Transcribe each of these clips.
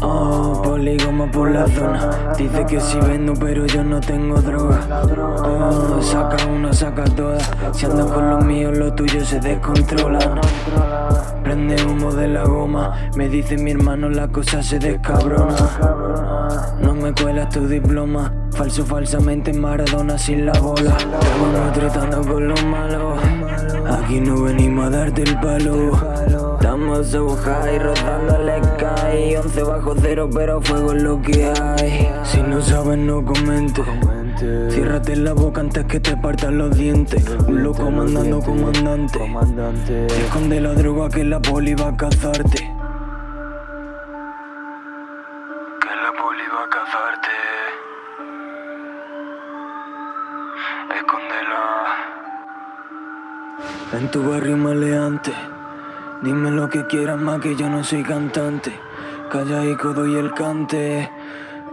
Oh, polígono por la zona. Dice que si vendo pero yo no tengo droga. Oh, saca una, saca todas Si andas con los míos, lo tuyo se descontrola. Prende humo de la goma. Me dice mi hermano la cosa se descabrona. No me cuelas tu diploma. Falso falsamente Maradona sin la bola. Estamos tratando con los malos Aquí no venimos a darte el palo. Estamos high, rozando el sky. 11 bajo cero, pero fuego es lo que hay. Si no sabes, no comentes. Ciérrate la boca antes que te partan los dientes. Un loco mandando comandante. Esconde la droga que la poli va a cazarte. Que la poli va a cazarte En tu barrio maleante. Dime lo que quieras más que yo no soy cantante. Calla y codo y el cante.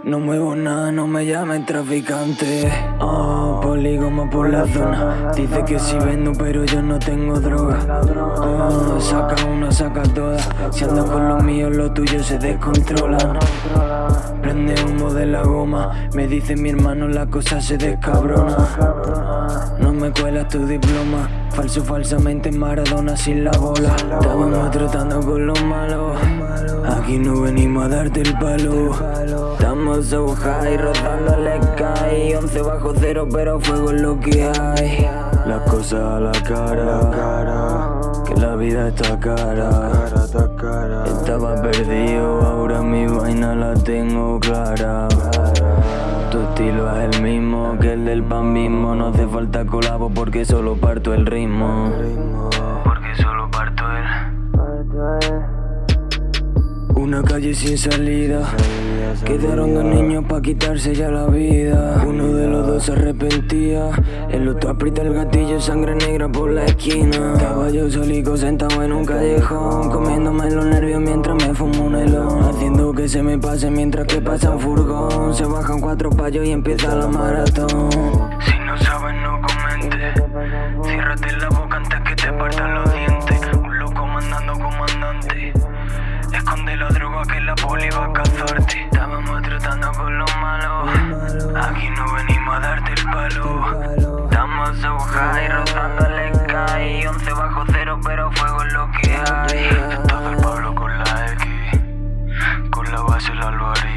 No muevo nada, no me llamen traficante. Oh, polígono por la zona. Dice que si vendo pero yo no tengo droga. Oh, saca una, saca todas Si andas con los míos, lo tuyo se descontrola. Prende humo de la goma. Me dice mi hermano la cosa se descabrona. No me cuelas tu diploma. Falso falsamente Maradona sin la bola. Estábamos tratando con los malos. Aquí no venimos a darte el palo. Estamos so high, rozando el sky. 11 bajo cero pero fuego es lo que hay. Las cosas a la cara. Que la vida está cara. Estaba perdido, ahora mi vaina la tengo clara. Tu estilo es el mismo que el del pan mismo No hace falta colabo porque solo parto el ritmo Una calle sin salida. Quedaron dos niños pa' quitarse ya la vida. Uno de los dos se arrepentía. El otro aprieta el gatillo, sangre negra por la esquina. Estaba yo solico sentado en un callejón Comiéndome los nervios mientras me fumo un helón Haciendo que se me pase mientras que pasa un furgón. Se bajan cuatro payos y empieza la maratón que la poli iba a cazarte. Estábamos tratando con los malos Aquí no venimos a darte el palo. Estamos so high, rozando el sky. 11 bajo cero, pero fuego es lo que hay. Todo el Pablo con la X Con la base el Alvarez.